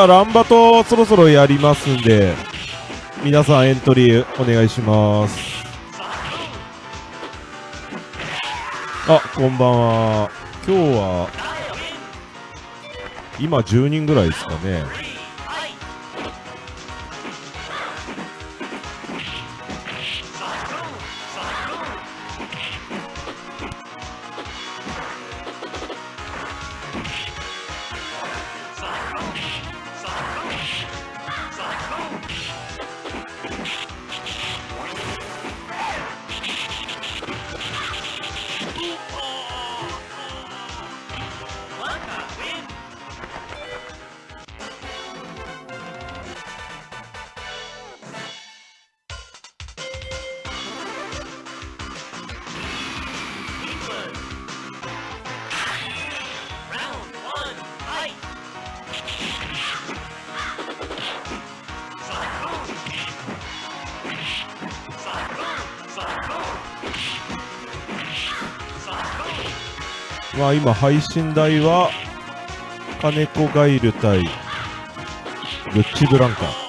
はランバトそろそろやりますんで皆さんエントリーお願いします。あこんばんは。今日は今10人ぐらいですかね。まあ今配信台は金子ガイル対ルッチブランカ。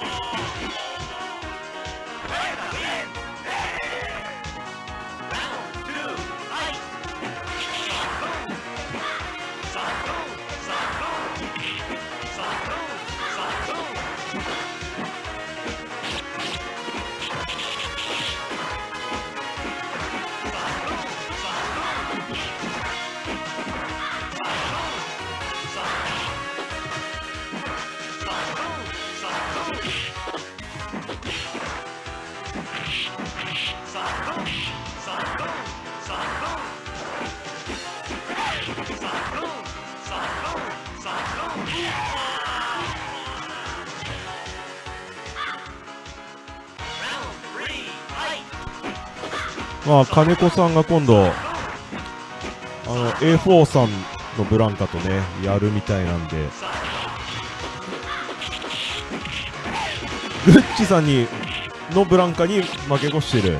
金子さんが今度あの A4 さんのブランカとねやるみたいなんで。グッチさんにのブランカに負け越してる。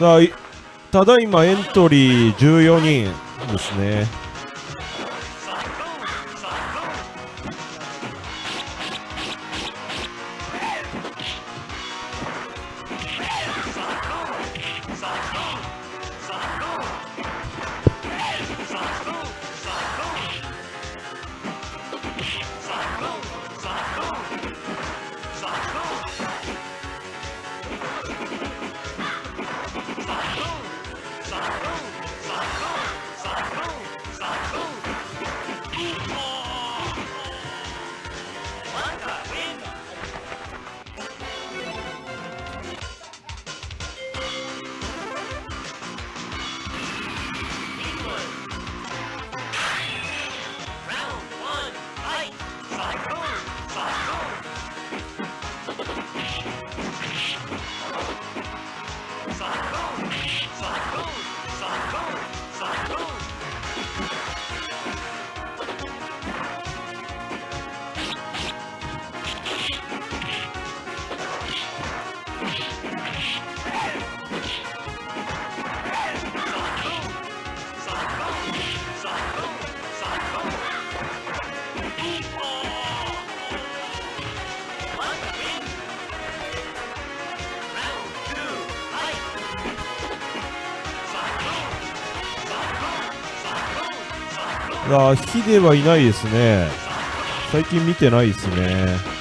だただいまエントリー14人ですね。いやヒデはいないですね。最近見てないですね。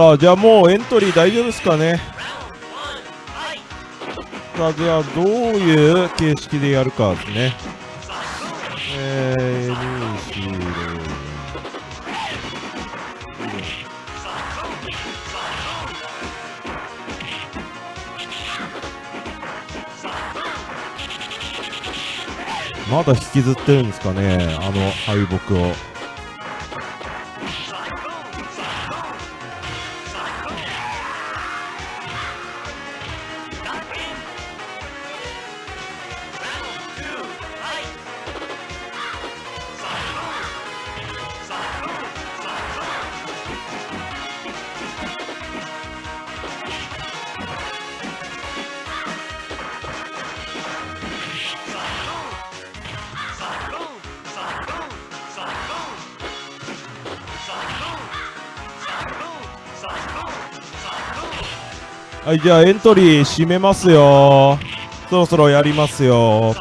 さあじゃあもうエントリー大丈夫ですかね？さあじゃあどういう形式でやるかですね。えー、2、4、6まだ引きずってるんですかね？あの敗北を。はいじゃあエントリー締めますよ。そろそろやりますよ。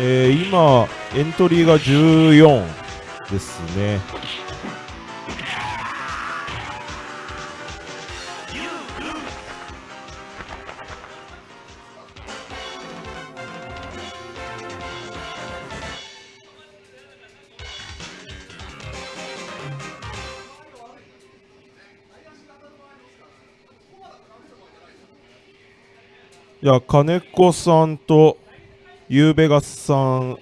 えー、今エントリーが14ですね。いや金子さんとゆうべがさん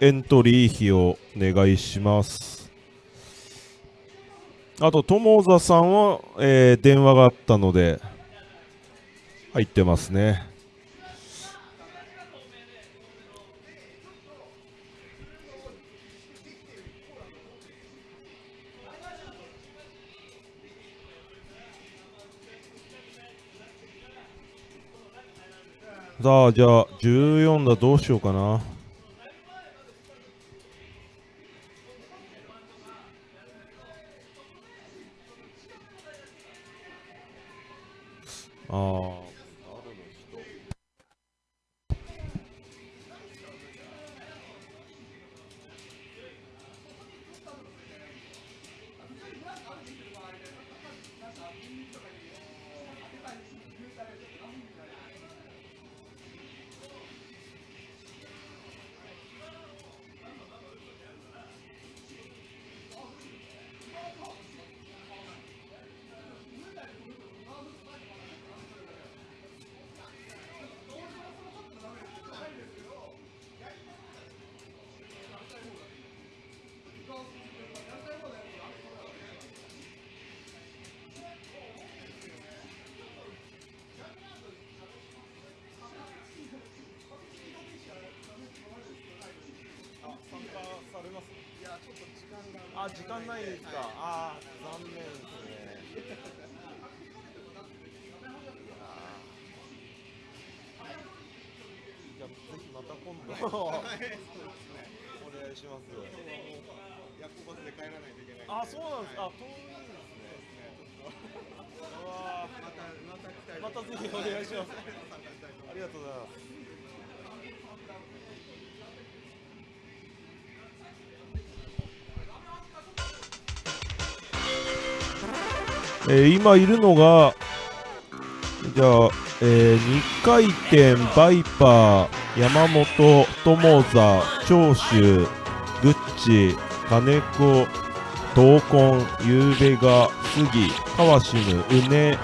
エントリー費をお願いします。あと友座さんは、えー、電話があったので入ってますね。さあじゃあ14だどうしようかな。ああ今度お願いします。夜行バスで帰らないといけないあそうなんです。あ遠いですね。うわまたまたまたぜひお願いします。ありがとうございます。えー今いるのがじゃあ、え2回転バイパー山本友座長州グッチ金子闘魂ゆうべが杉川しむうね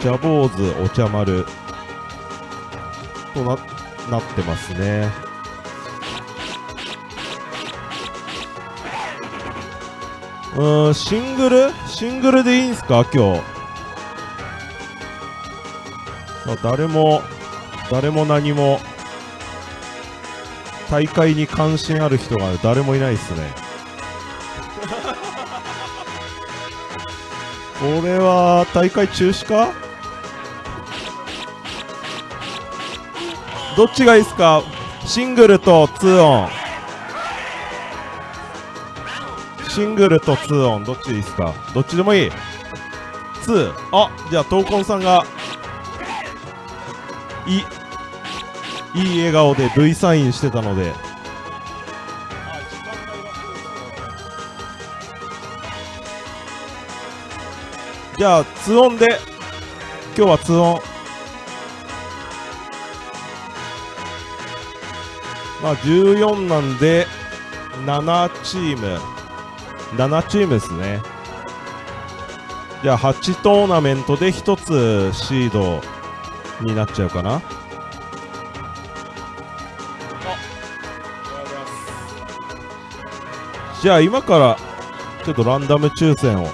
ジャボーズお茶丸。とななってますね。うんシングル？シングルでいいんすか？今日。あ誰も誰も何も大会に関心ある人が誰もいないですね。これは大会中止か？どっちがいいですか？シングルと2オン。シングルと2オンどっちいいですか？どっちでもいい。2あじゃあ闘魂さんがいいい笑顔で V サインしてたので。じゃあ2オンで。今日は2オン。まあ14なんで7チーム。7チームですね。じゃあ8トーナメントで1つシードになっちゃうかな。じゃあ今からちょっとランダム抽選を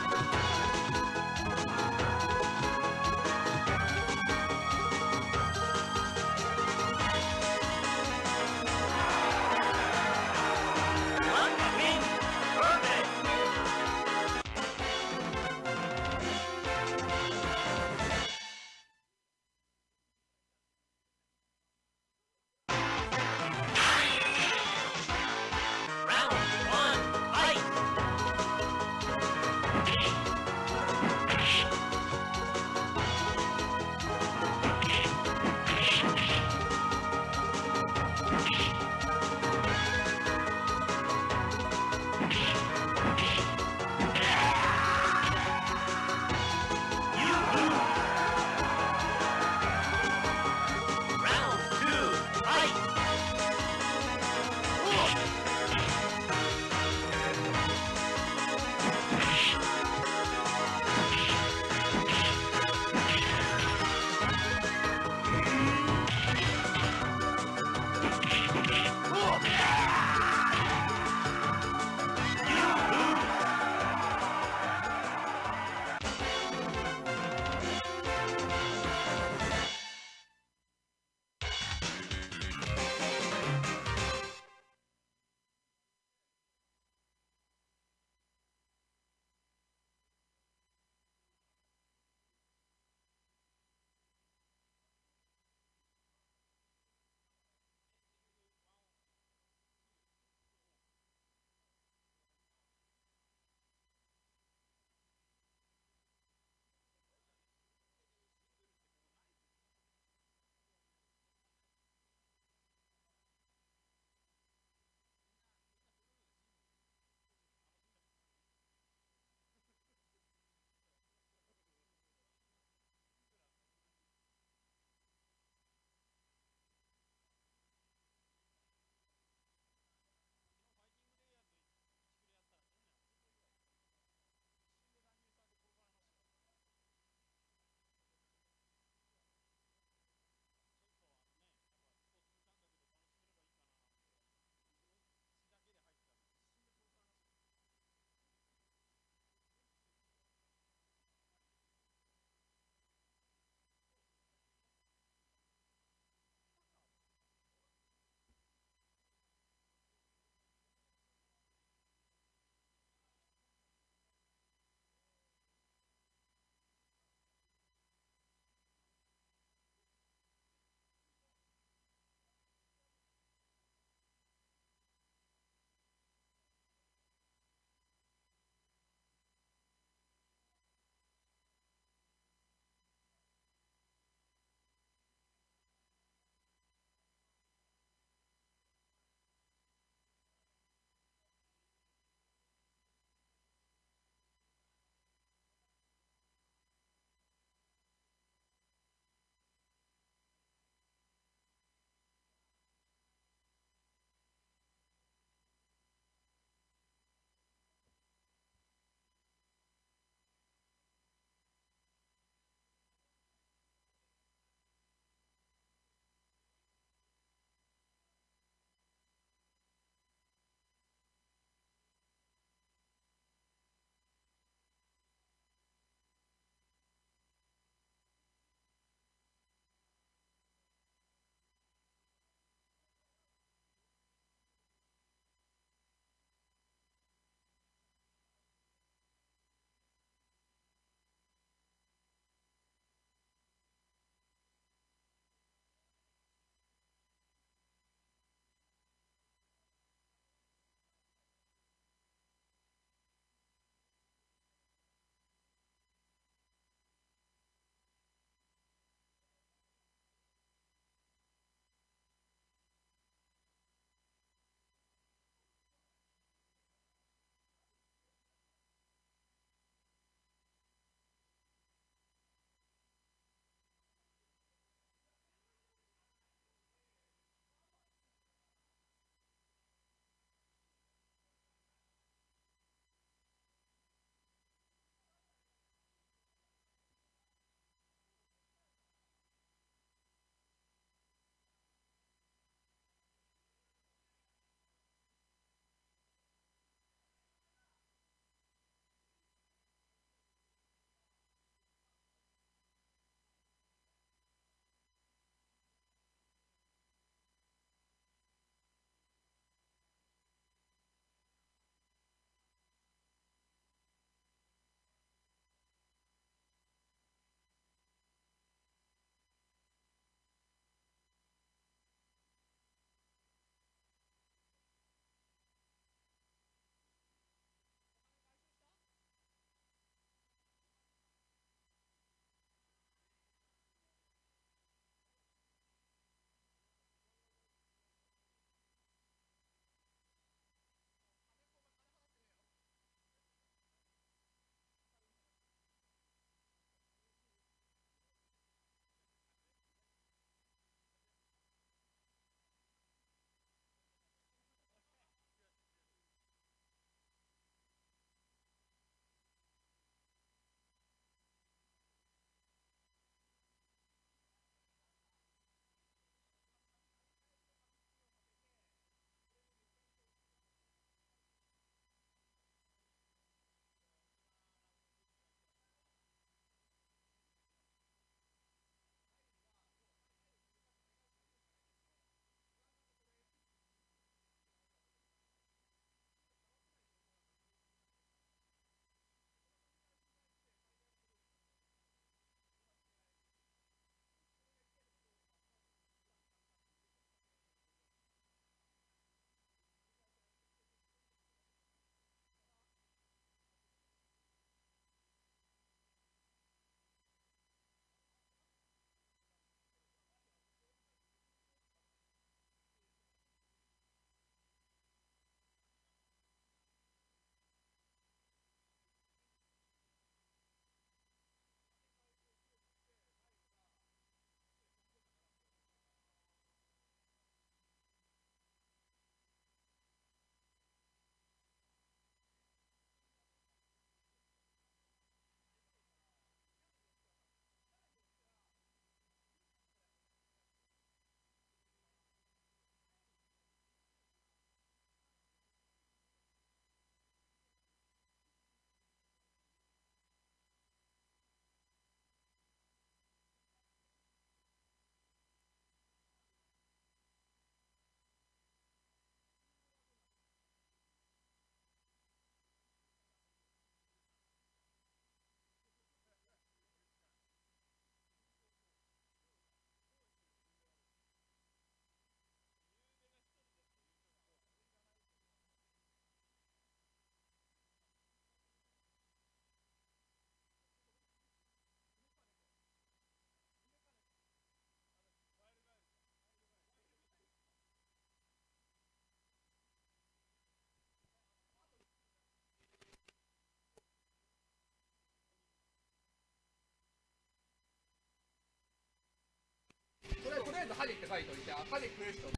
ず歯でって書いといてあ歯で食える人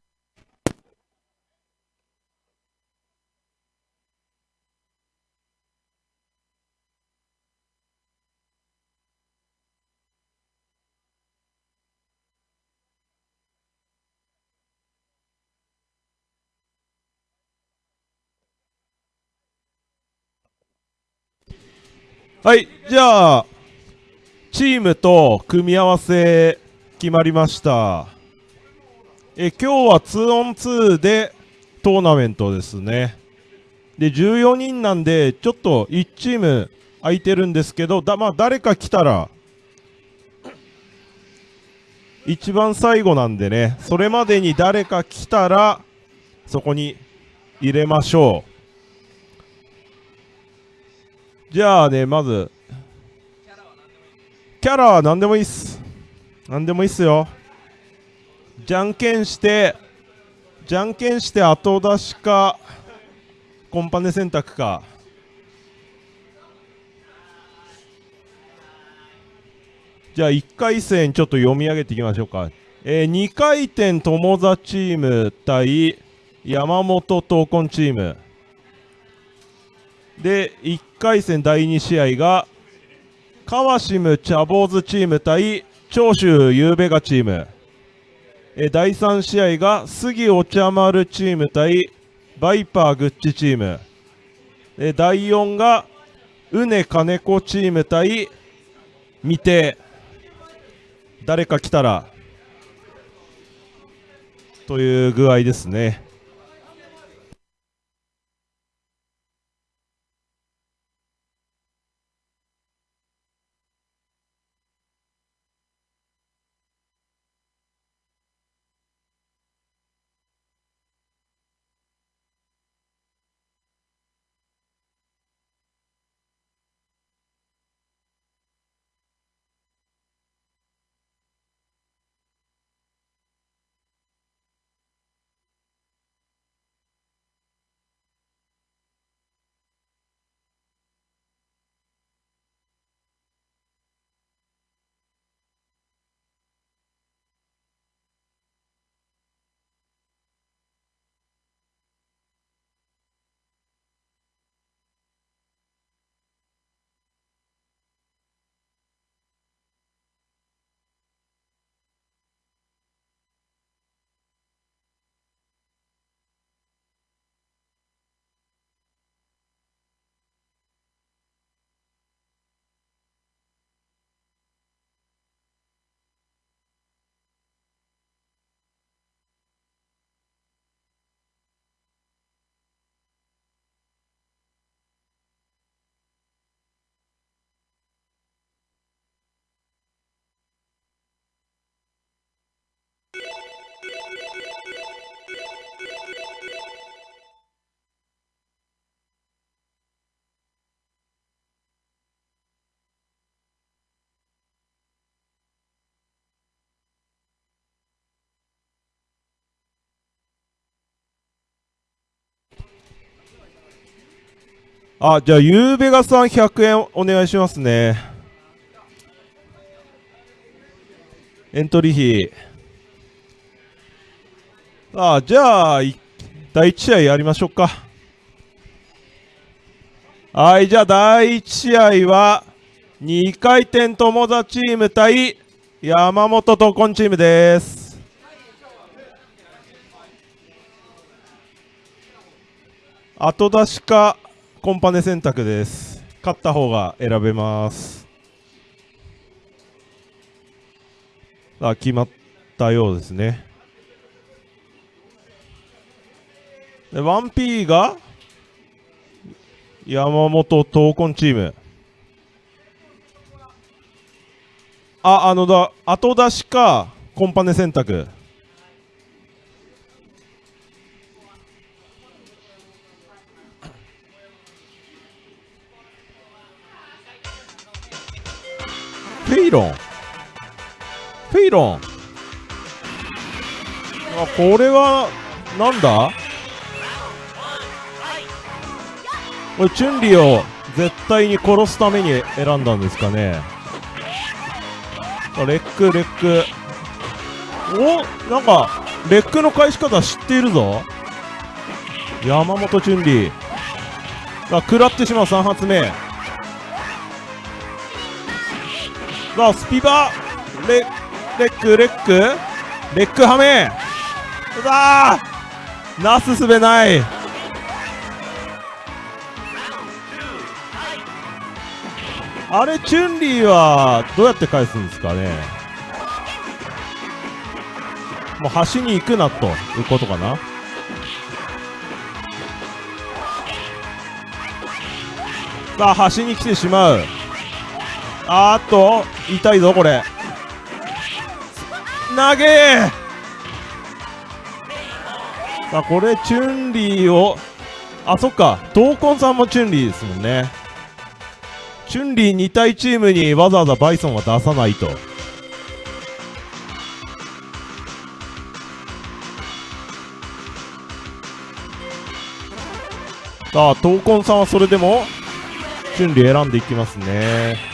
はい、じゃあ、チームと組み合わせ決まりました。え今日は 2on2 でトーナメントですね。で、14人なんで、ちょっと1チーム空いてるんですけど、だまあ、誰か来たら、一番最後なんでね、それまでに誰か来たら、そこに入れましょう。じゃあね、まず、キャラは何でもいいっす。何でもいいっすよ。じゃんけんして、じゃんけんして後出しか、コンパネ選択か。じゃあ1回戦ちょっと読み上げていきましょうか。えー、2回転友座チーム対山本闘魂チーム。で、1回戦第2試合が、川島茶坊主チーム対長州ゆうべがチーム。えー第3試合が、杉お茶丸チーム対バイパーグッチチーム。えー第4が、うね金子チーム対未定。誰か来たら、という具合ですね。あ、じゃあ、ゆうべがさん100円お願いしますね。エントリー費。あ、じゃあ、第1試合やりましょうか。はい、じゃあ、第1試合は、2回転友座チーム対山本とコンチームです。後出しかコンパネ選択です。勝った方が選べます。あ、決まったようですね。で 1P が山本闘魂チーム。あ、あのだ、後出しかコンパネ選択。フェイロン。フェイロン。あこれはなんだ？これチュンリーを絶対に殺すために選んだんですかね。レックレック。おなんかレックの返し方知っているぞ。山本俊理さあ食らってしまう3発目。さあスピバレレックレック。レックハメさあなすすべない。あれチュンリーはどうやって返すんですかね。もう端に行くなということかな。さあ端に来てしまう。あーっと痛いぞこれ。投げ。さあこれチュンリーをあそっか。闘魂さんもチュンリーですもんね。チュンリー2体チームにわざわざバイソンは出さないと。さあ闘魂さんはそれでもチュンリー選んでいきますね。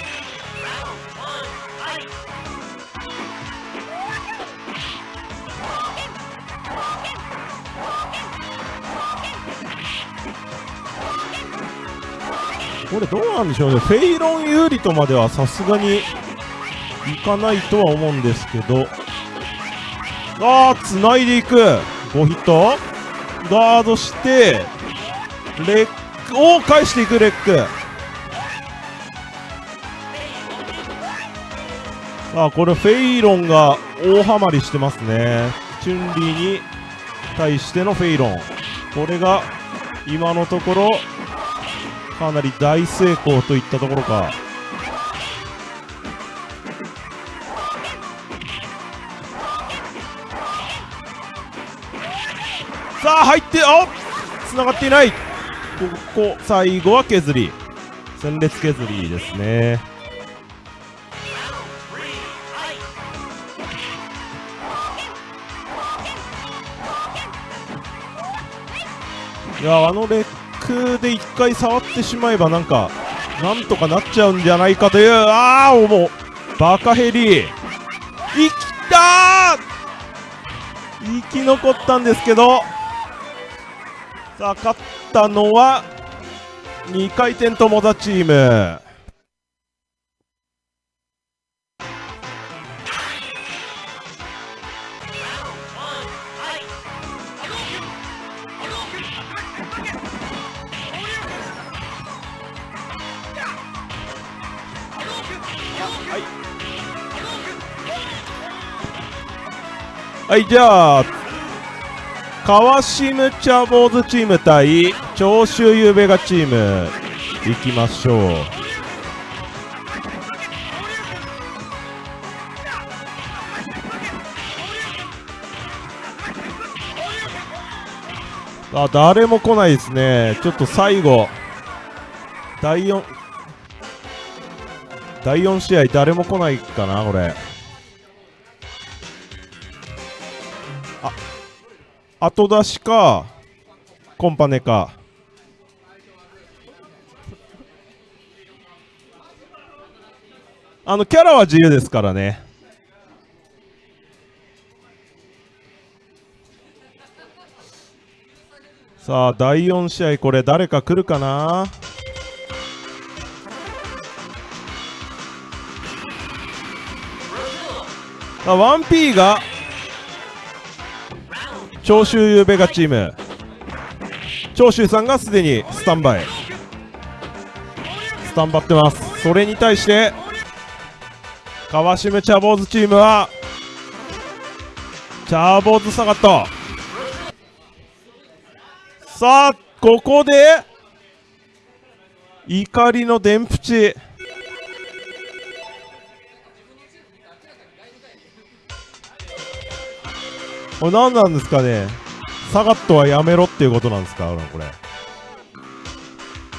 これどうなんでしょうね。フェイロン有利とまではさすがにいかないとは思うんですけど。ああつないでいく。5ヒット。ガードしてレック。を返していくレック。さあこれフェイロンが大ハマりしてますね。チュンリーに対してのフェイロン。これが今のところかなり大成功といったところか。さあ入ってあ繋がっていない。ここ最後は削り。戦列削りですね。いやあのレックで1回触ってしまえばなんかなんとかなっちゃうんじゃないかというああもう。バカヘリ。生きたー！生き残ったんですけど。さあ勝ったのは2回転友達チーム。はいじゃあ川島茶坊主チーム対長州ゆうべがチームいきましょう。あ誰も来ないですね。ちょっと最後第4第4試合誰も来ないかなこれ。後出しかコンパネか。あのキャラは自由ですからね。さあ第4試合これ誰か来るかな？あ 1P が長州ゆべがチーム。長州さんがすでにスタンバイ。スタンバってます。それに対して川島茶坊主チームは茶坊主下がったさあここで怒りの電プチ。これ何なんですかね。サガットはやめろっていうことなんですか？これ。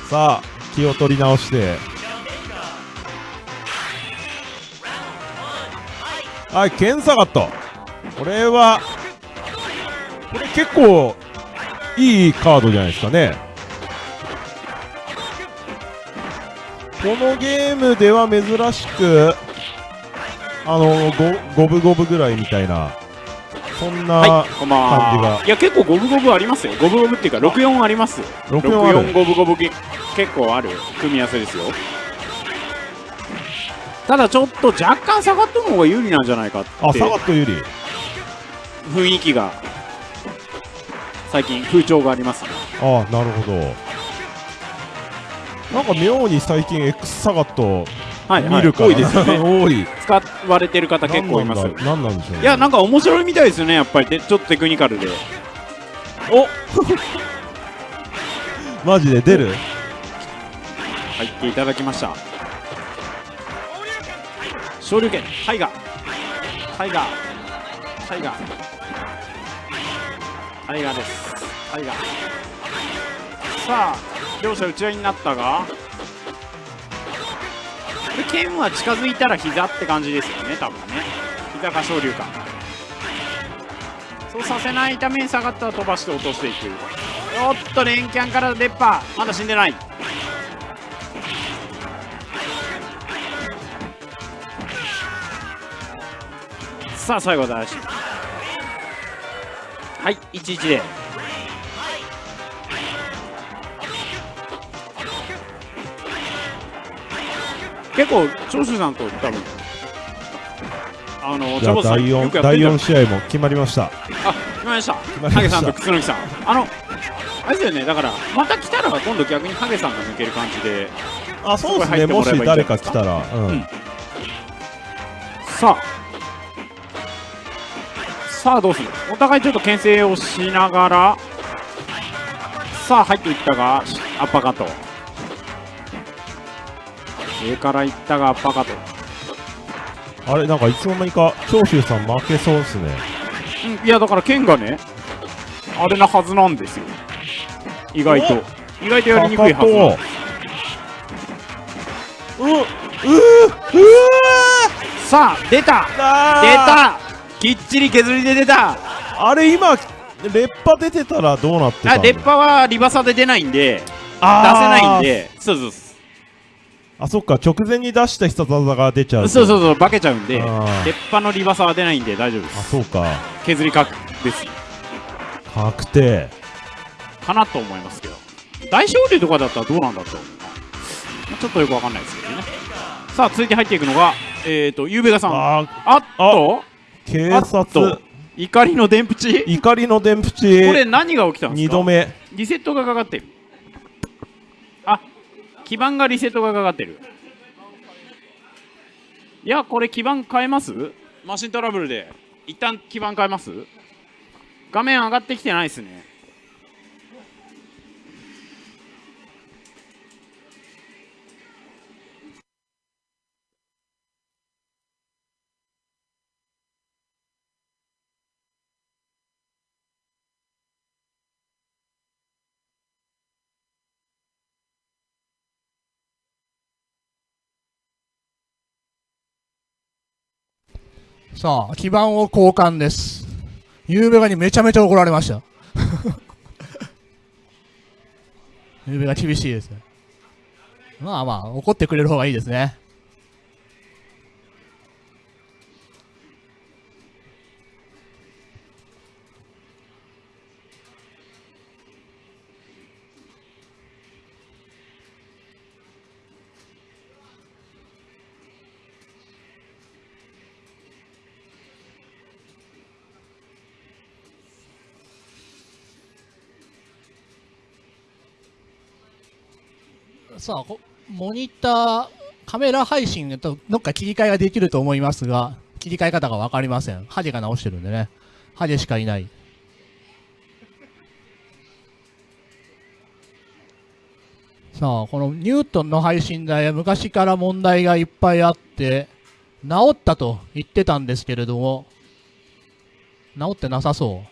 さあ気を取り直して。はいケンサガットこれはこれ結構いいカードじゃないですかね。このゲームでは珍しくあのゴゴブゴブぐらいみたいなそんは、な。感じがいや、結構五分五分ありますよ。五分五分っていうか、六四あります。64ある六四五分五分け結構ある組み合わせですよ。ただちょっと若干下がった方が有利なんじゃないかってあサガット有利雰囲気が最近風潮がありますね。ああなるほどなんか妙に最近 X サガットはい、はい、見るから、多いですよね。多い。使われてる方結構います。何なんでしょうね。いや、なんか面白いみたいですよね、やっぱりでちょっとテクニカルで。お。マジで出る？入っていただきました。昇竜拳タイガー。タイガー。タイガー。タイガーです。タイガー。さあ両者打ち合いになったが剣は近づいたら膝って感じですよね多分ね。膝か昇竜か。そうさせないために下がったら飛ばして落としていく。おっと連キャンから出っ歯。まだ死んでない。さあ最後は大志はい11で。結構長州さんと多分あのジャボさんよ4第くやってる4試合も決まりました。あ決まりました。まりましたハゲさんと楠木さん。あのあれですよねだからまた来たら今度逆にハゲさんが抜ける感じであそうですね。もし誰か来たらうん、うん。さあ。さあどうする？お互いちょっと牽制をしながらさあ入っていったがアッパーカット上からいったがアッパーカットあれなんかいつの間にか長州さん負けそうですね。うんいやだから剣がねあれなはずなんですよ。意外と。意外とやりにくいはずなんです。ううううさあ出た。あ。出た。きっちり削りで出た。あれ今劣化出てたらどうなってたあ出っ歯はリバサで出ないんで出せないんで。そうそうそあそっか。直前に出した必殺技が出ちゃうそうそうそう化けちゃうんであー。出っ歯のリバサは出ないんで大丈夫であすそうか。削り確です。確定。かなと思いますけど。大勝利とかだったらどうなんだとちょっとよくわかんないですけどね。さあ続いて入っていくのがえっ、ー、とゆうべがさん。ああっと？警察。怒りの電プチ怒りの電プこチれ何が起きたんです2か度目。リセットがかかってる。あ基盤がリセットがかかってる。いやこれ基盤変えます？マシントラブルで。一旦基盤変えます？画面上がってきてないですね。さあ、基盤を交換です。ゆうべがにめちゃめちゃ怒られました。ゆうべが厳しいですね。まあまあ、怒ってくれる方がいいですね。さあ、モニター、カメラ配信だとどっか切り替えができると思いますが、切り替え方が分かりません。ハゲが直してるんでね。ハゲしかいない。さあ、このニュートンの配信台は昔から問題がいっぱいあって、治ったと言ってたんですけれども、治ってなさそ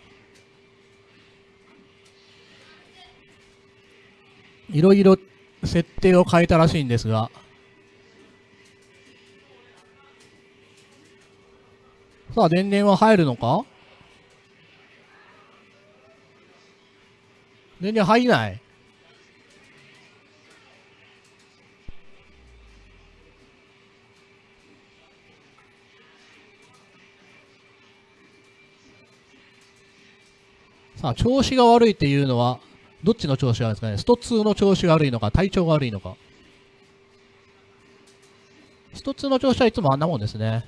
う。いろいろ設定を変えたらしいんですが、さあ、電源は入るのか？電源入んない？さあ、調子が悪いっていうのは、どっちの調子がですかね？スト2の調子が悪いのか、体調が悪いのか。スト2の調子はいつもあんなもんですね。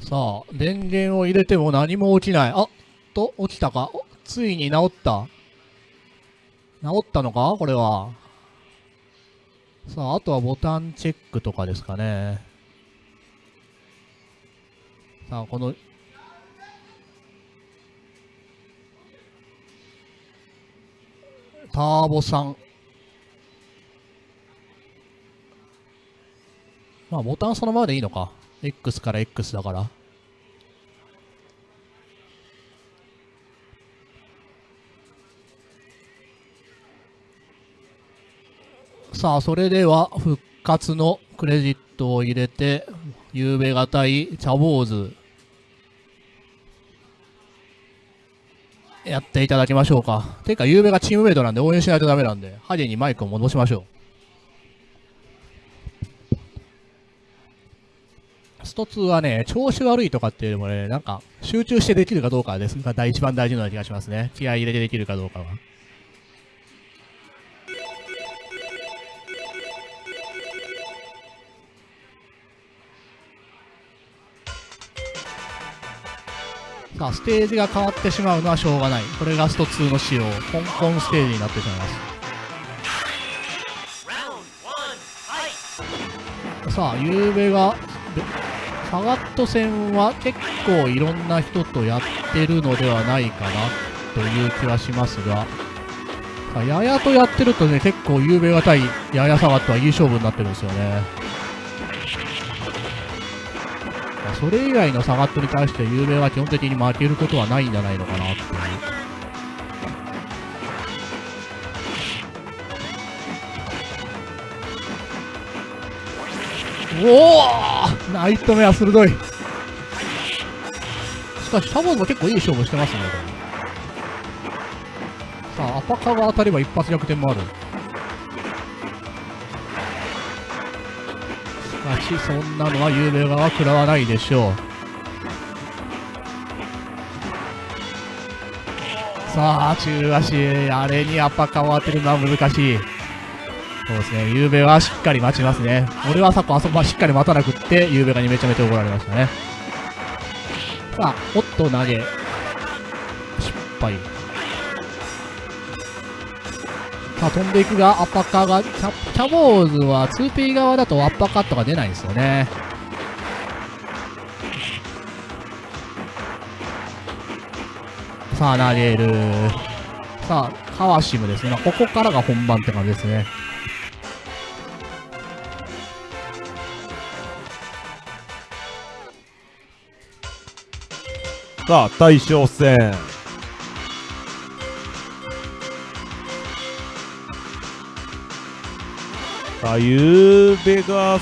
さあ、電源を入れても何も起きない。あっと、起きたか。ついに治った？治ったのか？これは。さあ、あとはボタンチェックとかですかね。さあ、この、ターボさん。まあ、ボタンそのままでいいのか。X から X だから。さあ、それでは復活のクレジットを入れて、ゆうべがたい茶坊主、やっていただきましょうか。てか、ゆうべがチームメイトなんで応援しないとダメなんで、ハゲにマイクを戻しましょう。スト2はね、調子悪いとかっていうよりもね、なんか、集中してできるかどうかですが、一番大事な気がしますね。気合い入れてできるかどうかは。さあ、ステージが変わってしまうのはしょうがない。これがスト2の仕様。香港ステージになってしまいます。さあ、ゆうべが、サガット戦は結構いろんな人とやってるのではないかなという気はしますが、さ、ややとやってるとね、結構ゆうべが対ややサガットはいい勝負になってるんですよね。それ以外のサガットに対してゆうべは基本的に負けることはないんじゃないのかなっていう。おおナイトメア鋭いしかし、シャボーズも結構いい勝負してますね、これ。さあ、アパカが当たれば一発逆転もある。し、そんなのは有名側は食らわないでしょう。さあ、中足、あれにアパカを当てるのは難しい。そうですね、ゆうべはしっかり待ちますね。俺は昨今あそこはしっかり待たなくって、ゆうべがにめちゃめちゃ怒られましたね。さあ、おっと投げ。失敗。さあ、飛んでいくが、アッパーカーが、キャキャボーズは 2P 側だとアッパーカットが出ないんですよね。さあ、投げる。さあ、カワシムですね。ここからが本番って感じですね。さあ、大将戦。あ、ゆうべが、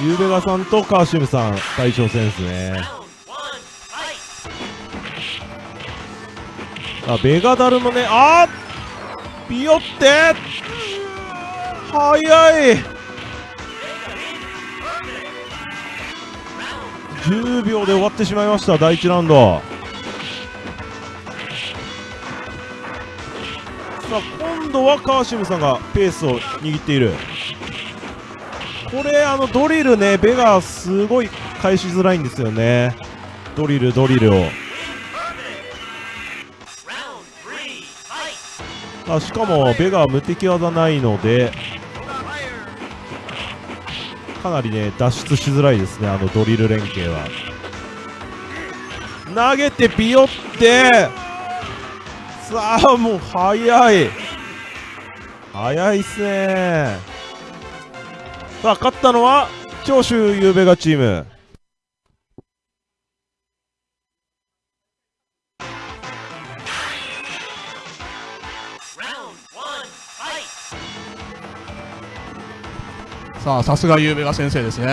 ゆうべがさんとカーシムさん、大将戦ですね。あ、ベガダルもね、あービヨって早い。10秒で終わってしまいました第1ラウンド。さあ今度はカーシムさんがペースを握っている。これあのドリルねベガすごい返しづらいんですよね。ドリルドリルを。あしかもベガは無敵技ないのでかなりね脱出しづらいですねあのドリル連携は。投げてビヨって。さあもう早い。早いっすね。さあ勝ったのは長州ゆうべがチームさあ、さすがゆうべが先生ですね。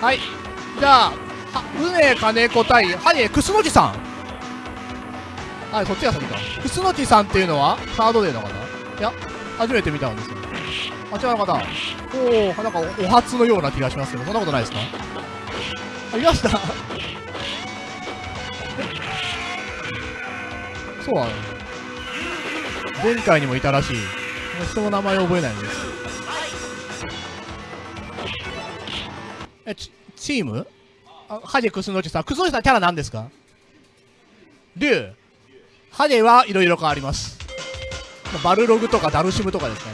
はい。じゃあは宗金子対ハゲ楠木さんはいそっちが先か。楠木さんっていうのはサードデーの方？いや初めて見たんですよ。あちらの方おおなんかお初のような気がしますけどそんなことないですか？あいました。そうなの？前回にもいたらしい。人の名前を覚えないんです。えチチーム？あハゲクスノチさん。クスノチさんキャラ何ですか？竜ハゲはいろいろ変わります。バルログとかダルシムとかですね。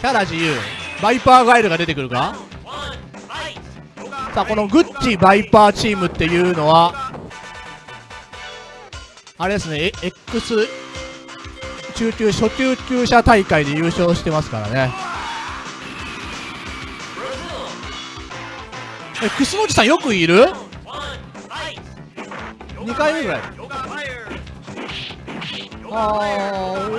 キャラ自由。バイパーガエルが出てくるか？さあこのグッチバイパーチームっていうのはあれですね。X 中級初級級者大会で優勝してますからね。えクスノチさんよくいる？2回目ぐらい。ああ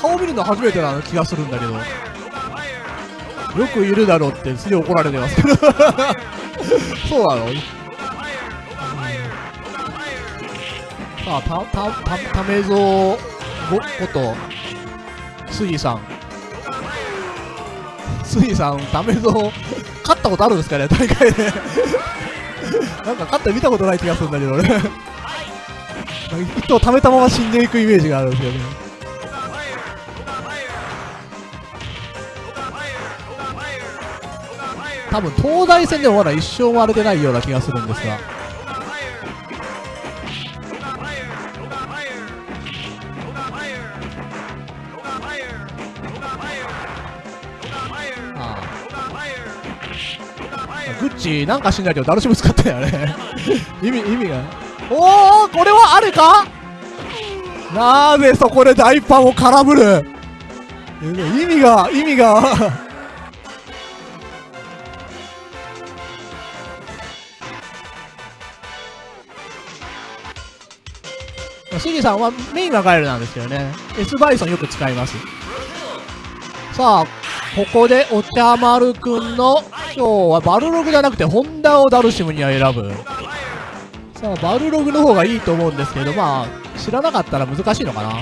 顔見るの初めてな気がするんだけど。よくいるだろうってすげえ怒られてますけど。そうなの？さあたたたためぞごこと杉さん。杉さんためぞ勝ったことあるんですかね？大会で。なんか勝った見たことない気がするんだけど俺。糸を溜めたまま死んでいくイメージがあるんですよね。多分東大戦でもまだ一生割れてないような気がするんですが。グッチなんかしんないけどダルシム使ったよね。意味意味が。おおこれはあるか？なぜそこで大パンを空振る？意味が意味が。シギさんはメインはガエルなんですけどね。S バイソンよく使います。さあここでお茶丸くんの今日はバルログじゃなくてホンダをダルシムには選ぶ。さあバルログの方がいいと思うんですけどまあ知らなかったら難しいのかな。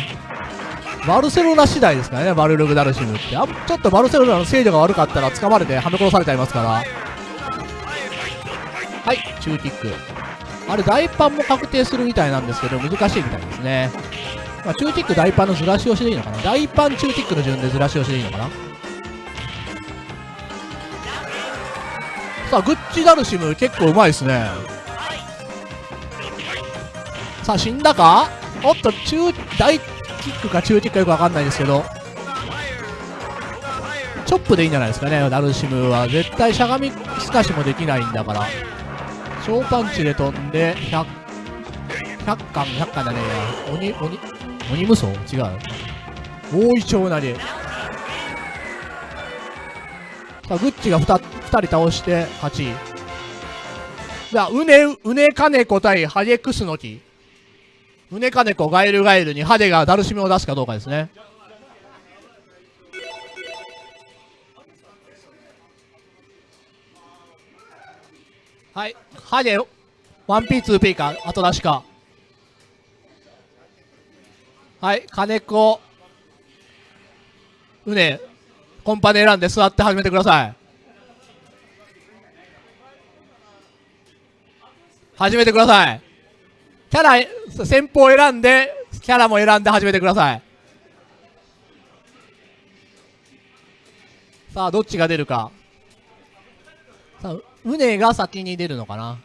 バルセロナ次第ですからねバルログダルシムって。あちょっとバルセロナの制御が悪かったら掴まれてはめ殺されちゃいますから。はい中キック。あれ大パンも確定するみたいなんですけど難しいみたいですね。まあ、中ティック大パンのずらし押しでいいのかな。大パン中ティックの順でずらし押しでいいのかな。さあグッチダルシム結構うまいですね。さあ死んだか？おっと中大キックか中ティックかよくわかんないですけど。チョップでいいんじゃないですかねダルシムは。絶対しゃがみすかしもできないんだから。小パンチで飛んで100 100巻100巻じゃねえ鬼鬼鬼無双違う。大イチョウなり。さあグッチが 2, 2人倒して勝ち。じゃあうねうねかねこ対ハゲクスノキうねかねこガエルガエルにハデがダルシムを出すかどうかですねはいハデ 1P2P か後出しかはい、金子、うね、コンパネ選んで座って始めてください。始めてください。キャラ、先方選んで、キャラも選んで始めてください。さあ、どっちが出るか。さあ、うねが先に出るのかな。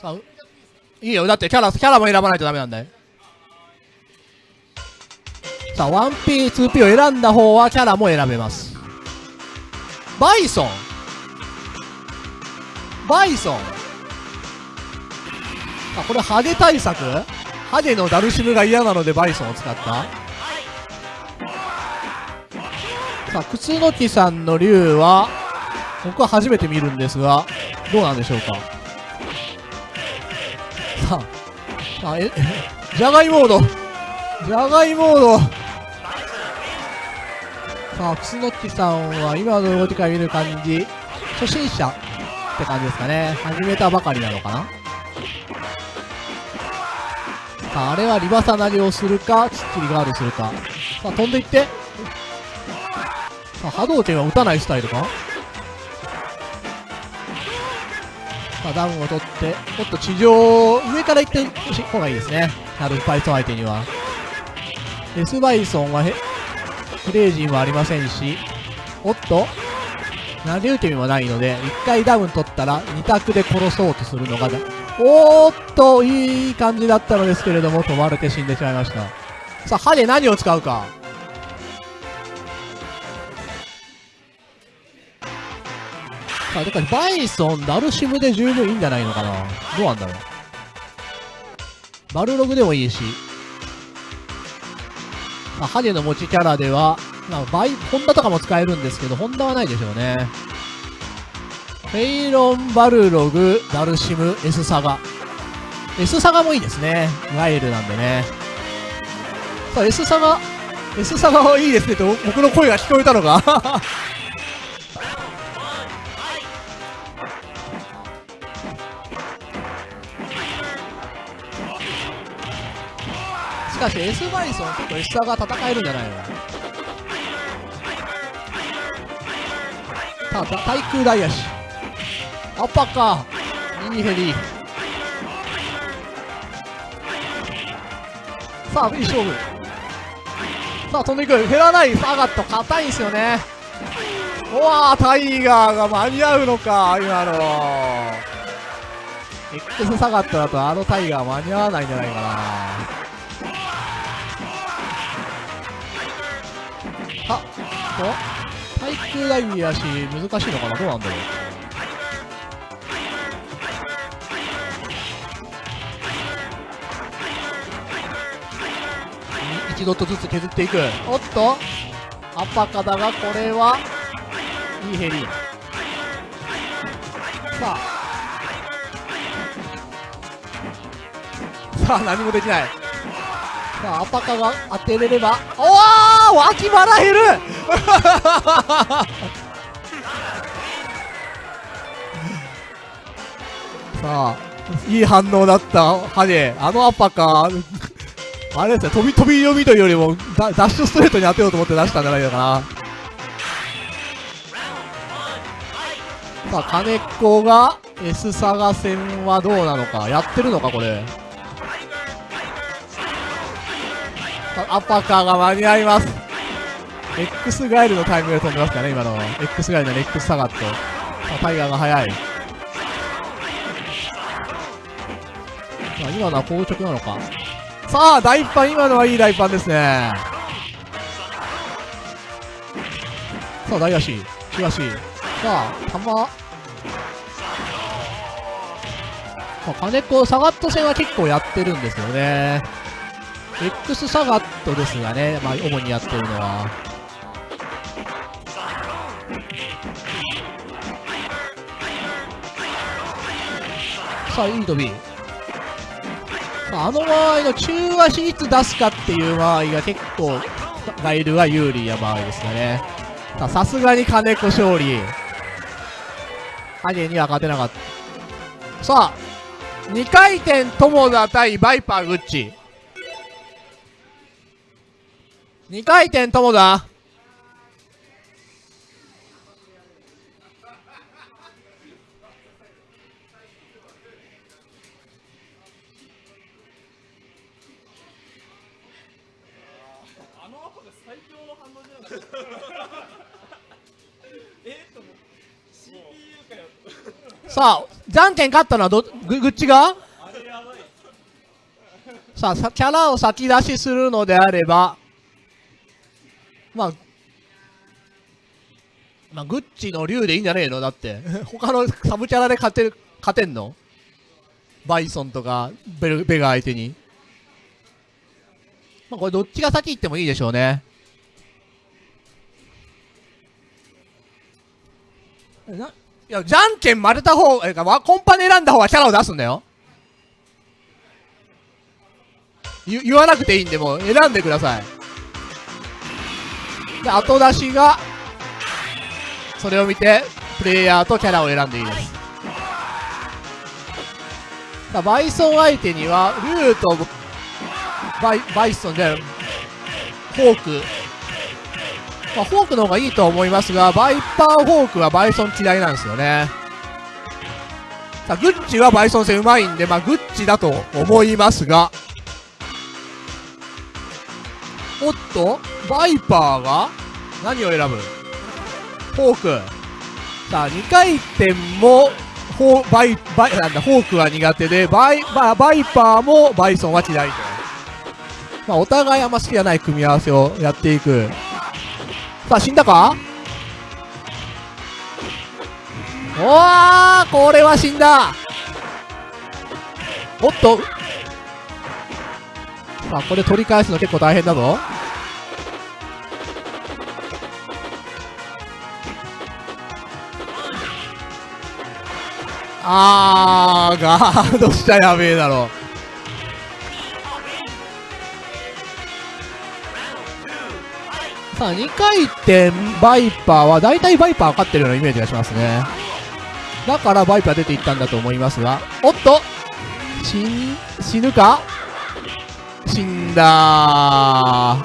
さあ、いいよ。だってキャラ、キャラも選ばないとダメなんだよ。さあ、1P、2P を選んだ方はキャラも選べます。バイソンバイソンあ、これハゲ対策？ハゲのダルシムが嫌なのでバイソンを使ったさあ、靴の木さんの竜は、僕は初めて見るんですが、どうなんでしょうか？あ、え、じゃがいモード。じゃがいモード。さあ、楠木さんは今の動きから見る感じ、初心者って感じですかね。始めたばかりなのかなさあ、あれはリバサ投げをするか、きっちりガードするか。さあ、飛んでいって。さあ、波動拳は打たないスタイルかさあ、ダウンを取って、もっと地上、上から行ってほしい方がいいですね。なるバイソン相手には。デスバイソンはへ、クレイジンはありませんし、おっと投げ受け身もないので、一回ダウン取ったら二択で殺そうとするのが、おーっと、いい感じだったのですけれども、飛ばれて死んでしまいました。さあ、歯で何を使うか。あ、だからバイソン、ダルシムで十分いいんじゃないのかな？どうなんだろう？バルログでもいいし。まあ、ハゲの持ちキャラでは、まあ、バイ、ホンダとかも使えるんですけど、ホンダはないでしょうね。フェイロン、バルログ、ダルシム、S サガ。S サガもいいですね。ガイルなんでね。さあ、S サガ、S サガはいいですねと、僕の声が聞こえたのかかし S バイソン結構 S サガ戦えるんじゃないの？さあ、対空大足。アッパーか。いいヘリ。さあ、いい勝負。さあ、飛んでいく。減らない。サガット、硬いんですよね。うわ、タイガーが間に合うのか、今の。X サガットだとあのタイガー間に合わないんじゃないかな。と、対空ダイビーやし、難しいのかな？どうなんだろう？一度とずつ削っていく。おっとアパカだが、これは、いいヘリ。さあ。さあ、何もできない。さあ、アパカが当てれれば、おー脇腹減る さあ、いい反応だった、ハゲ。あのアパカ、あれですね、飛び飛び読みというよりも、ダッシュストレートに当てようと思って出したんじゃないかな。さあ、金子が S サガ戦はどうなのか。やってるのか、これ。アパカーが間に合います。X ガイルのタイミングで飛んでますかね、今の。X ガイルの X サガット。さあタイガーが速い。さあ、今のは硬直なのか。さあ、大パン、今のはいい大パンですね。さあ、大足、中足。さあ、玉。さあ、金子、サガット戦は結構やってるんですよね。X サガットですがね、まあ、主にやってるのは。さあ、いい飛び。あ、の場合の中足いつ出すかっていう場合が結構、ガイルが有利な場合ですかね。さ、さすがに金子勝利。ハゲには勝てなかった。さあ、2回転友田対バイパーグッチ。2回転友田。さあ、じゃんけん勝ったのはど、ぐ、ぐっちが？さあさ、キャラを先出しするのであれば、まあ、まあ、グッチの竜でいいんじゃねえの？だって。他のサブキャラで勝てる、勝てんの？バイソンとかベル、ベガ相手に。まあ、これどっちが先行ってもいいでしょうね。ないや、じゃんけん負けた方、えか、コンパネ選んだ方がキャラを出すんだよ。言言わなくていいんで、もう選んでください。で、後出しが、それを見て、プレイヤーとキャラを選んでいいです。バイソン相手には、ルーとバイ、バイソンで、ホーク。まあ、ホークの方がいいと思いますが、バイパーホークはバイソン嫌いなんですよね。さあ、グッチはバイソン戦うまいんで、まあ、グッチだと思いますが、おっと、バイパーが？何を選ぶ？ホーク。さあ、2回転も、フォーバイ、バイ、なんだ、ホークは苦手で、バイ、ババイパーもバイソンは嫌いと。まあ、お互いあんま好きじゃない組み合わせをやっていく。さあ、死んだか？おーこれは死んだおっとさあ、これ取り返すの結構大変だぞ。あー、ガードしちゃやべえだろ。さあ、2回転バイパーは、だいたいバイパー勝ってるようなイメージがしますね。だからバイパー出ていったんだと思いますが、おっと死ん、死ぬか？死んだま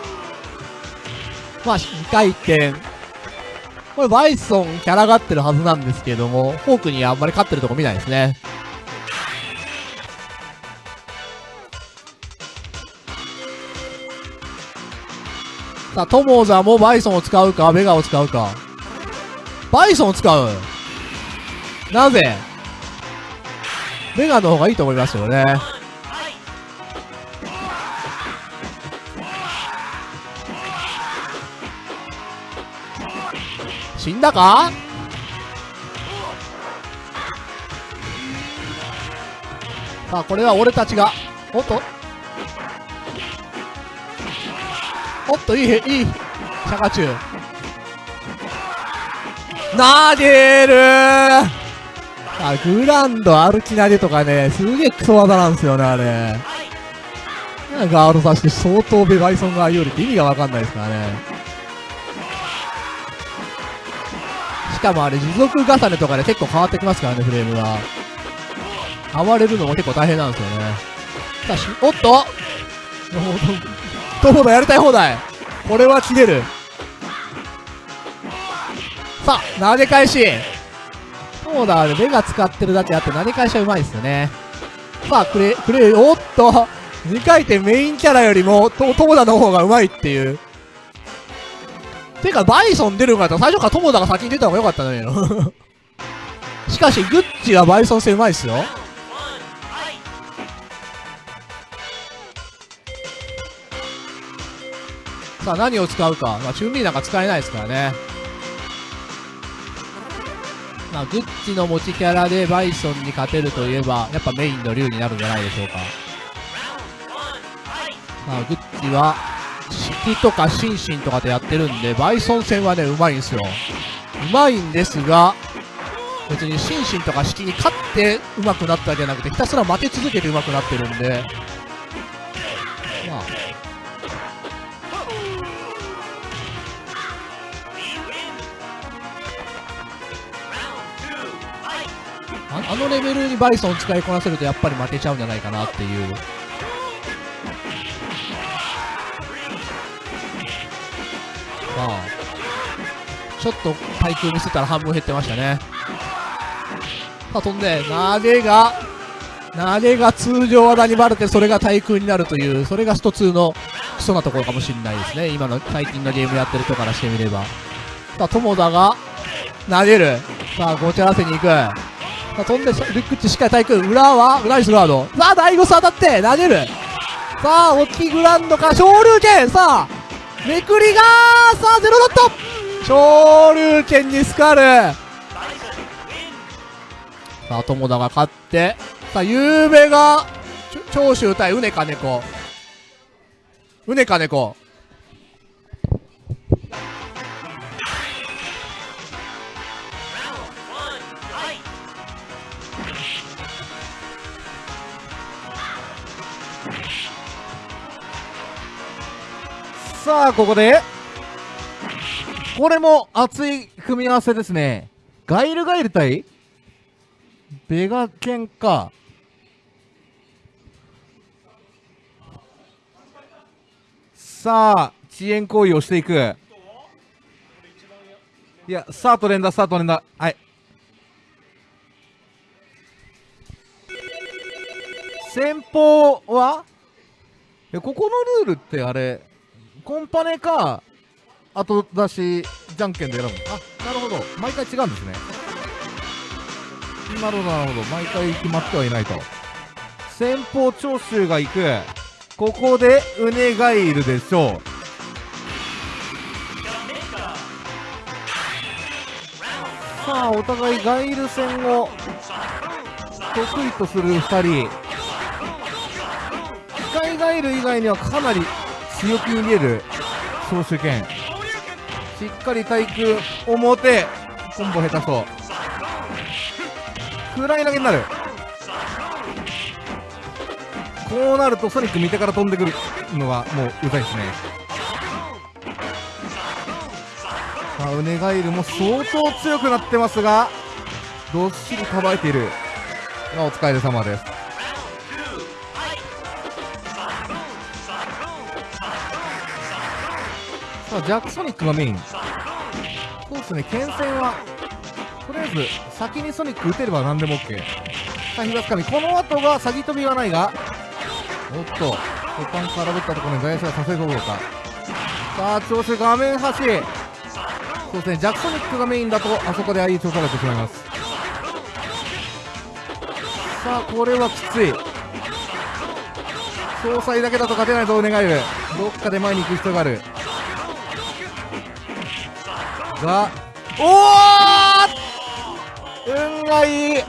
あ、2回転。これバイソンキャラがってるはずなんですけども、フォークにあんまり勝ってるとこ見ないですね。さあ、トモザもバイソンを使うか、ベガを使うか。バイソンを使うなぜ？ベガの方がいいと思いますよね。死んだか？さあ、これは俺たちが、おっと？おっと、いい、いい、シャカチュウ。投げるーあ、グランド歩き投げとかね、すげえクソ技なんですよね、あれ。ガードさして相当ベバイソンが有利って意味がわかんないですからね。かもあれ、持続重ねとかで結構変わってきますからね、フレームが。暴れるのも結構大変なんですよね。さし、おっとトモダやりたい放題これは切れる。さあ、投げ返し。トモダは、目が使ってるだけあって投げ返しはうまいですよね。さあ、クレ、クレ、おっと2回転メインキャラよりも、トモダの方がうまいっていう。てか、バイソン出るんかったら最初からトモダが先に出た方が良かったのよ。しかし、グッチはバイソン戦うまいっすよ。さあ、何を使うか。まあ、チュンリーなんか使えないですからね。まあ、グッチの持ちキャラでバイソンに勝てるといえば、やっぱメインのリュウになるんじゃないでしょうか。まあ、グッチは、式とかシンシンとかでやってるんで、バイソン戦はね、うまいんですよ。うまいんですが、別にシンシンとか式に勝ってうまくなったわけじゃなくて、ひたすら負け続けてうまくなってるんで、まあ、ああのレベルにバイソン使いこなせるとやっぱり負けちゃうんじゃないかなっていう。まあ、ちょっと対空見せたら半分減ってましたね。さあ飛んで、投げが、投げが通常技にバレてそれが対空になるという、それがスト2のクソなところかもしれないですね。今の最近のゲームやってる人からしてみれば。さあ、友田が投げる。さあ、ごちゃらせに行く。さあ、飛んで、ルックチしっかり対空。裏は、ナイスガード。さあ、大ゴス当たって、投げる。さあ、大きいグランドか、昇竜拳さあ、めくりがさあ、ゼロドット昇竜拳にスカルさあ、友田が勝って、さあ、ゆうべが、長州対うねかねこ。うねかねこ。さあここでこれも熱い組み合わせですね。ガイルガイル対ベガケンか。さあ遅延行為をしていく。いやスタート連打スタート連打はい。先方は？ここのルールってあれコンパネか後出しじゃんけんで選ぶ。あなるほど。毎回違うんですね。なるほどなるほど。毎回決まってはいないと。先方長州が行く。ここでウネガイルでしょう。さあお互いガイル戦を得意とする2人。機械ガイル以外にはかなり強気に見える長州剣しっかり対空表コンボ下手そう。暗い投げになる。こうなるとソニック見てから飛んでくるのがもううざいですね。さあウネガイルも相当強くなってますがどっしり構えている。お疲れ様です。さあジャックソニックがメイン。そうですね剣戦はとりあえず先にソニック打てれば何でも OK さあ膝つかみこの後が詐欺飛びはないがおっと股間からぶったところに外野手がさせるどうかさあ調子画面端そうですねジャックソニックがメインだとあそこで IE 調査がってしまいます。さあこれはきつい。詳細だけだと勝てないと願えるどっかで前に行く必要がある。がおお運がいい。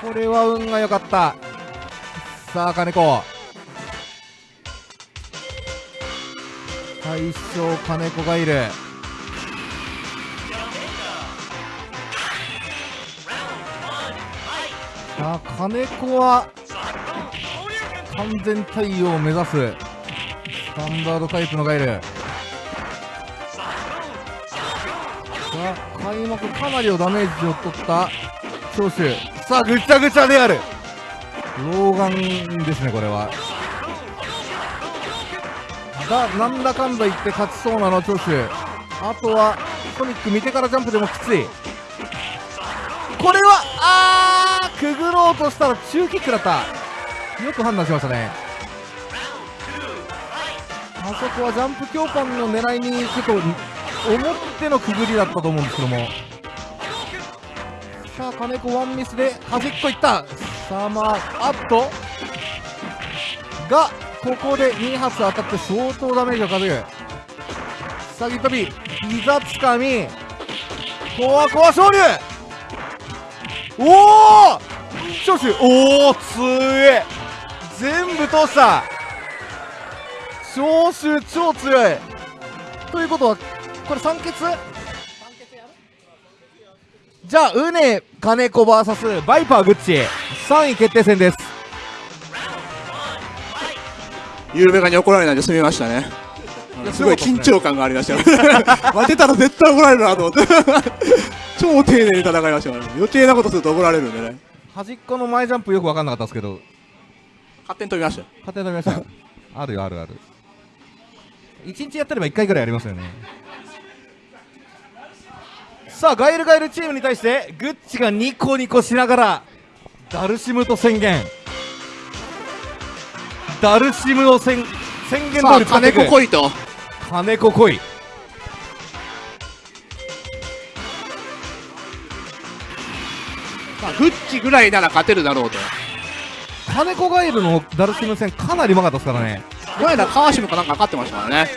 これは運が良かった。さあ金子。大将金子がいる。さあ金子は完全対応を目指すスタンダードタイプのガイル。開幕かなりのダメージを取った長州さあぐちゃぐちゃである。老眼ですねこれは。だなんだかんだ言って勝ちそうなの長州あとはソニック見てからジャンプでもきつい。これはあーくぐろうとしたら中キックだった。よく判断しましたね。あそこはジャンプ強パンの狙いに行くと思ってのくぐりだったと思うんですけども。さあ金子ワンミスで端っこいった。さあまああっと。がここで2発当たって相当ダメージを稼ぐ。詐欺飛び膝つかみコアコア昇竜おお長州おお強え全部通した。長州超強い。ということはこれ酸欠？じゃあウネ金子 VS バイパーグッチ。3位決定戦です。ゆうべがに怒られないで済みましたね。すごい緊張感がありましたよ。負けたら絶対怒られるなと思って。超丁寧に戦いましたから余計なことすると怒られるんでね。端っこの前ジャンプよく分かんなかったですけど。勝手に飛びましたよ。勝手に飛びました。あるよあるある。1日やってれば1回ぐらいやりますよねさあガイルガイルチームに対してグッチがニコニコしながらダルシムと宣言。ダルシムを宣宣言通り金子来いと。金子来い。まあグッチぐらいなら勝てるだろうと。金子ガイルのダルシム戦かなりうまかったですからね。この間川島かなんか勝ってましたからね。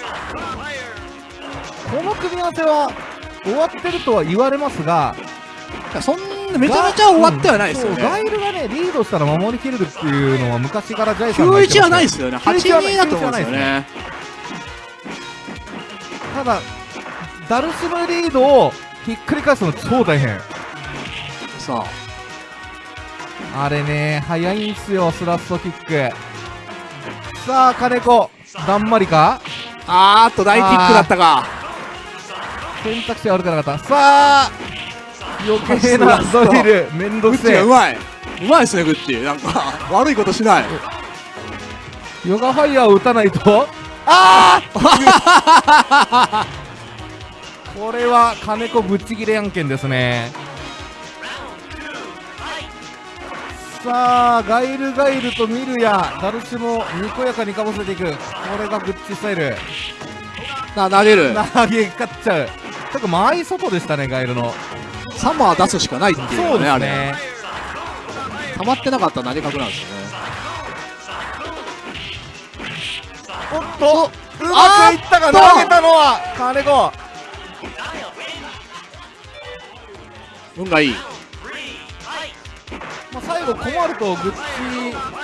この組み合わせは終わってるとは言われますがそんなめちゃめちゃ終わってはないですよね。そうガイルがねリードしたら守りきれるっていうのは昔からジャイさんが言って91まはないですよね。82だと思うんですよね。ただダルシムリードをひっくり返すの超大変。さあれね早いんすよスラストキック。さあ金子だんまりか？あーっと大キックだったか選択肢は悪くなかった。さあ余計なドリルめんどグッチくせえがうまい。うまいですねグッチなんか悪いことしない。ヨガファイヤーを打たないと。ああこれは金子ぶっちぎれ案件ですね。さあガイルガイルとミルやダルシもにこやかにかぶせていく。これがグッチスタイル。な投げる。投げ勝っちゃうちょっと間合い外でしたねガイルの。サマー出すしかないっていうそうね。あれ溜まってなかったら投げ角なんですよね。おっとう。まくいったが投げたのは金子運がいい。まあ、最後困るとグッ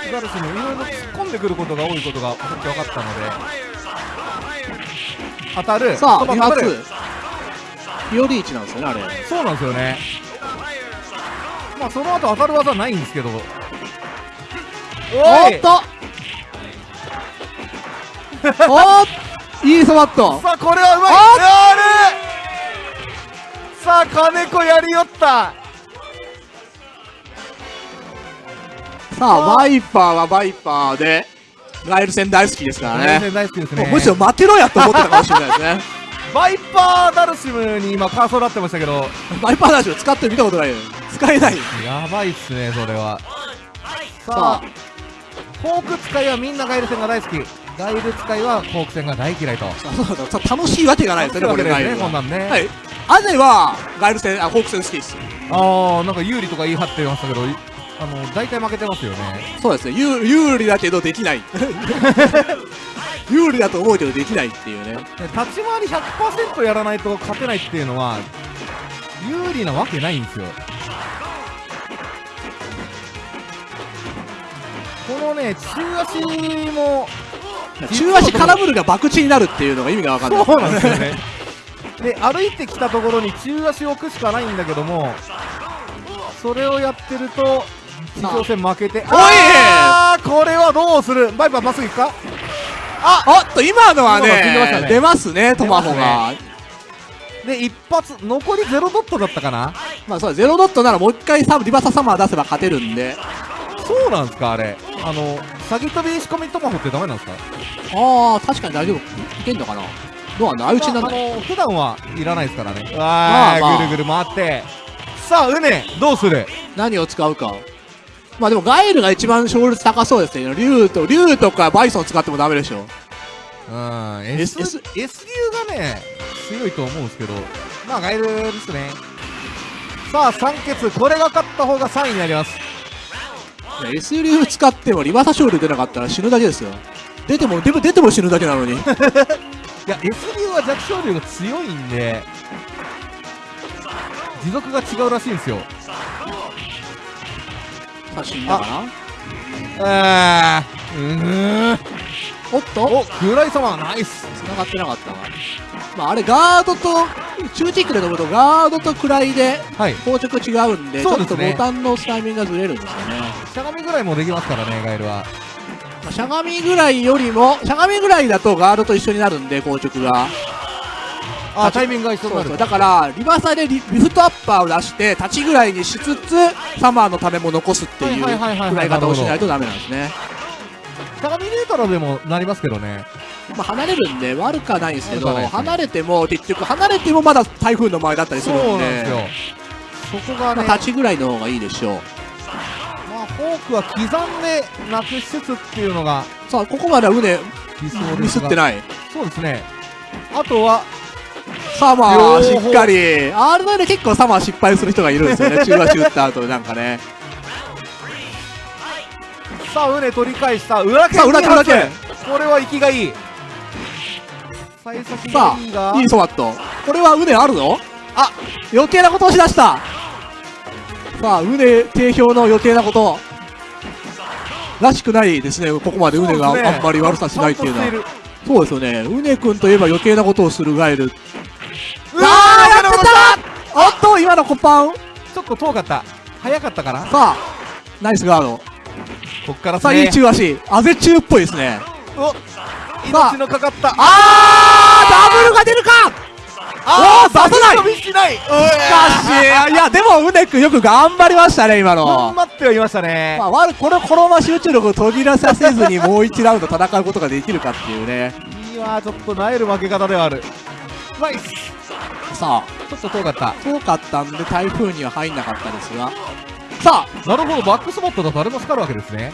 チガルスもいろいろ突っ込んでくることが多いことがさっき分かったので。当たるさあ2そば当たる発フィオリーチなんですよねあれ。そうなんですよね。まあその後当たる技ないんですけど。おっと。おっいいソバット。さあこれはうまい。あやる。さあ金子やりよった。さあバイパーはバイパーで。ガイル戦大好きですからね。全然大好きですね。むしろ待てろやと思ってたかもしれないですねバイパーダルシムに今カーソルなってましたけど。バイパーダッシュ使ってる見たことないよ。使えない。やばいっすねそれは。ささあホーク使いはみんなガイル戦が大好き。ガイル使いはホーク戦が大嫌いと。そう楽しいわけがないですよねこれね。こんなんね。はい。アネはガイル戦あホーク戦好きです。ああなんか有利とか言い張ってましたけどいあの大体負けてますよね。そうですね。有有利だけどできない。有利だと思うけどできないっていうね。で立ち回り100%やらないと勝てないっていうのは有利なわけないんですよ。このね中足も中足空振るが博打になるっていうのが意味が分かんない。そうなんですよね。で歩いてきたところに中足を置くしかないんだけどもそれをやってると地上戦負けて。あーこれはどうする？バイバイまっすぐ行くか？あっと今のはねね。出ますねトマホ出が。で一発残りゼロドットだったかな？まあそうゼロドットならもう一回サリバーササマー出せば勝てるんで。そうなんですかあれ？あの詐欺飛び仕込みトマホってダメなんですか？ああ確かに大丈夫。いけんのかな？どうなんだ？相打ちになんないまああの普段はいらないですからね。わー、まあまあ。ぐるぐる回って。さあうねどうする？何を使うかまあでもガエルが一番勝率高そうですね。竜と竜とかバイソン使ってもダメでしょ。うん。S- S, S 流がね強いと思うんですけどまあガイルですね。さあ三欠これが勝った方が3位になります。S 竜使ってもリバーサ勝利出なかったら死ぬだけですよ。出てもでも出ても死ぬだけなのに。いや S 流は弱小流が強いんで持続が違うらしいんですよさあ死んだかな？あ。ーうーん。おっと？おクライ様ナイス。繋がってなかったなまああれガードと中キックで飛ぶとガードと位ではい。硬直違うんでそうですね。ちょっとボタンのタイミングがずれるんですよね、しゃがみぐらいもできますからねガイルは。まあしゃがみぐらいよりもしゃがみぐらいだとガードと一緒になるんで硬直があタイミングが一緒になる。そうそう。だからリバーサでリリフトアッパーを出して立ちぐらいにしつつサマーのためも残すっていうはい方をしないとダメなんですね。しゃがみネートラでもなりますけどね。まあ離れるんで悪くはないんですけどね。離れても結局離れてもまだ台風の前だったりすそうるんで。なんですよ。そこがねまあ立ちぐらいの方がいいでしょう。まあフォークは刻んでなくしつつっていうのがさあここまでは腕理想ですが。ミスってない。そうですね。あとはサマー。しっかり。R9 で結構サマー失敗する人がいるんですよね。中足打った後なんかね。さあウ取り返した。裏剣さあ裏剣裏剣。これは息がいい。幸先がさいいが。あいいソワット。これは腕あるのあ。余計なことをしだした。さあ腕定評の余計なこと。らしくないですね。ここまで腕がそうですね。あんまり悪さしないっていうのは。そうですよね。うねくんといえば余計なことをするガエルうわあーーやってた。おっと今のコパン？ちょっと遠かった。早かったかな？さあナイスガード。こっからさあいい中足。あぜ中っぽいですね。命のかかった。あーダブルが出るか！あおー出さない。しない。しかしいやでもうねくんよく頑張りましたね今頑の張ってはいましたね。まあ、悪これこのまま集中力を途切らさせずにもう1ラウンド戦うことができるかっていうね。いいわちょっとなえる負け方ではある。ナイスさあちょっと遠かった。遠かったんで台風には入んなかったですが。さあなるほどバックスポットだとあれも光るわけですね。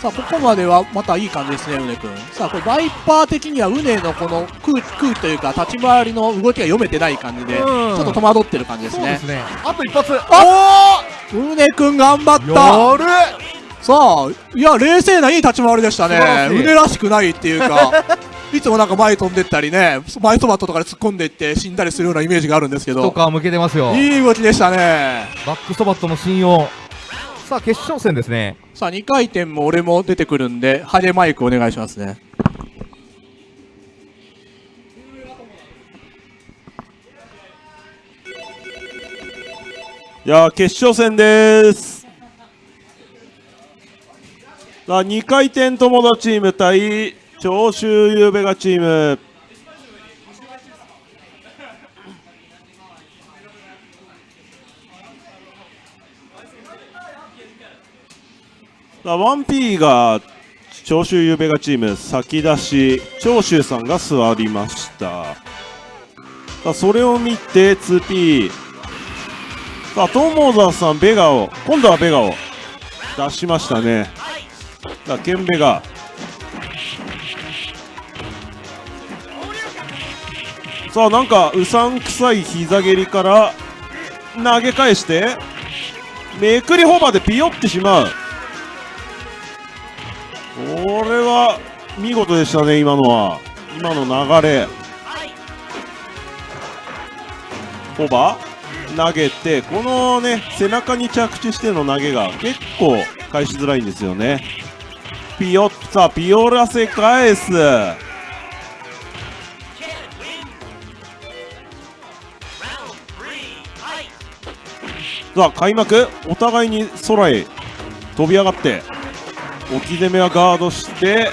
さあここまではまたいい感じですねうねくんさあこれバイパー的にはうねのこの空空気というか立ち回りの動きが読めてない感じでちうん。ょっと戸惑ってる感じですね。ね。あと一発。うねくん頑張った。さあいや冷静ないい立ち回りでした素晴らしい。うねねらしくないっていうかいつもなんか前飛んでったりね前そばとかで突っ込んでいって死んだりするようなイメージがあるんですけど。とか向けてますよ。いい動きでしたね。バックストバットの信用。さあ決勝戦ですね。さあ2回転も俺も出てくるんでハゲマイクお願いしますね。いやー決勝戦です。さあ2回転友達チーム対長州ゆうべがチーム 1P が長州ゆうべがチーム先出し長州さんが座りましたさあそれを見て 2P さあ、友澤さん、ベガを、今度はベガを出しましたね。さあ、ケンベガ。さあ、なんか、うさんくさい膝蹴りから投げ返して、めくりホーバでピヨってしまう。これは見事でしたね、今のは。今の流れ。ホバ投げて、このね、背中に着地しての投げが結構返しづらいんですよね。ピヨッ、さあ、ピヨらせ返す。さあ、開幕、お互いに空へ飛び上がって、置き攻めはガードして、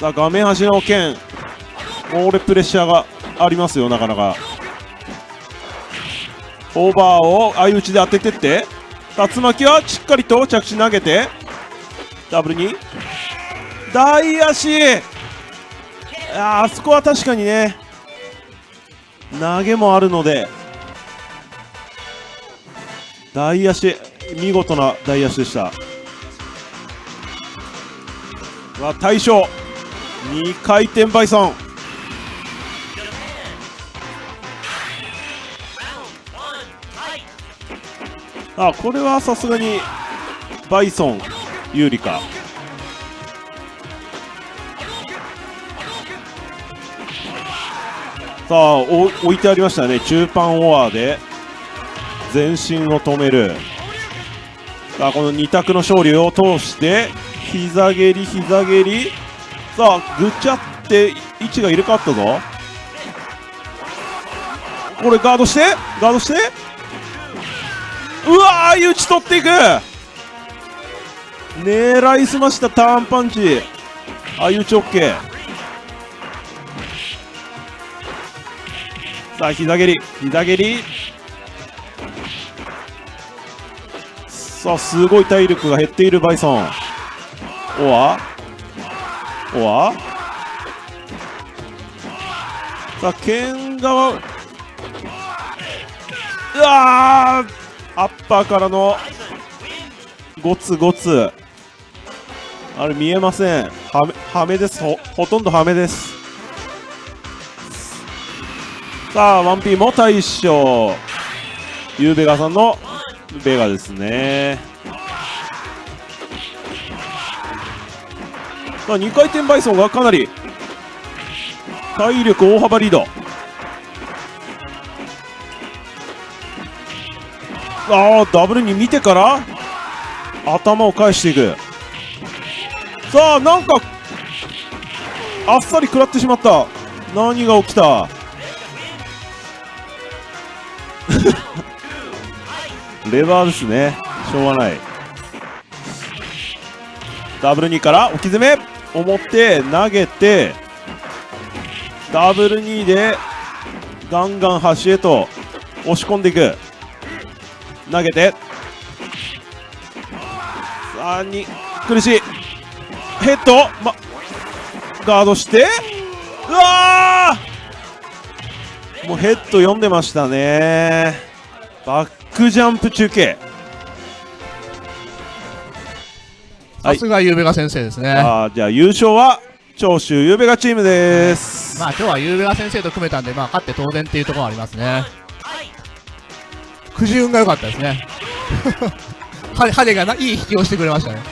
さあ、画面端の剣、これプレッシャーがありますよ、なかなか。オーバーを相打ちで当ててって、竜巻はしっかりと着地投げて、ダブルに、大足。ああそこは確かにね、投げもあるので、大足、見事な大足でした。は大将、2回転バイソン。あこれはさすがにバイソン有利かさあお置いてありましたね。中盤オアで。全身を止める。さあこの2択の勝利を通して膝蹴り膝蹴り。さあぐちゃって位置が入れ替わったぞ。これガードしてガードして。うわー打ち取っていく。狙いすましたターンパンチ。相打ち OK さあ膝蹴り。膝蹴り。さあすごい体力が減っているバイソン。おわ？おわ？さあ剣側。うわー！アッパーからの。ゴツゴツあれ見えません。はめはめです。ほほとんどはめです。さあ 1P も大将。ゆうべがさんのベガですね。さあ2回転バイソンがかなり体力大幅リード。ああダブルに見てから頭を返していく。さあなんかあっさり食らってしまった。何が起きた？レバーですね。しょうがない。ダブル2から置き詰め。表投げてダブル2でガンガン端へと押し込んでいく。投げて。さあに苦しい。ヘッド、ま、ガードして。うわー！もうヘッド読んでましたね。バックジャンプ中継はいさすがゆうべが先生ですね。あーじゃあ優勝は長州ゆうべがチームです、まあ今日はゆうべが先生と組めたんで、まあ勝って当然っていうところはありますね。くじ運が良かったですね。は羽がないい引きをしてくれましたね。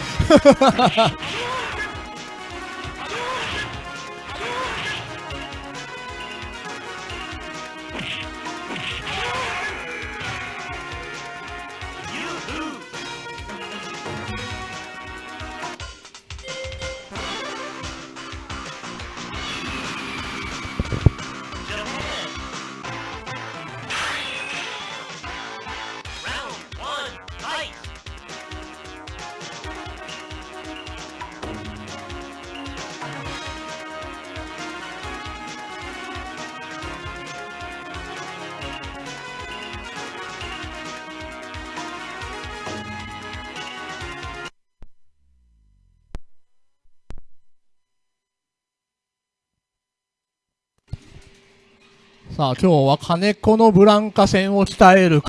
さあ今日は金子のブランカ戦を鍛える